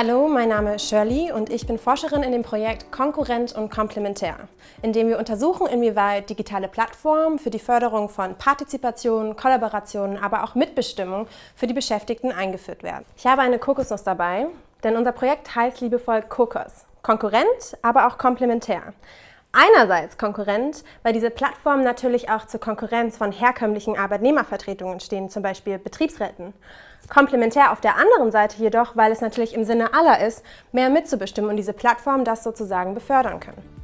Hallo, mein Name ist Shirley und ich bin Forscherin in dem Projekt Konkurrent und Komplementär, in dem wir untersuchen, inwieweit digitale Plattformen für die Förderung von Partizipation, Kollaboration, aber auch Mitbestimmung für die Beschäftigten eingeführt werden. Ich habe eine Kokosnuss dabei, denn unser Projekt heißt liebevoll Kokos. Konkurrent, aber auch komplementär. Einerseits Konkurrent, weil diese Plattformen natürlich auch zur Konkurrenz von herkömmlichen Arbeitnehmervertretungen stehen, zum Beispiel Betriebsräten. Komplementär auf der anderen Seite jedoch, weil es natürlich im Sinne aller ist, mehr mitzubestimmen und diese Plattformen das sozusagen befördern können.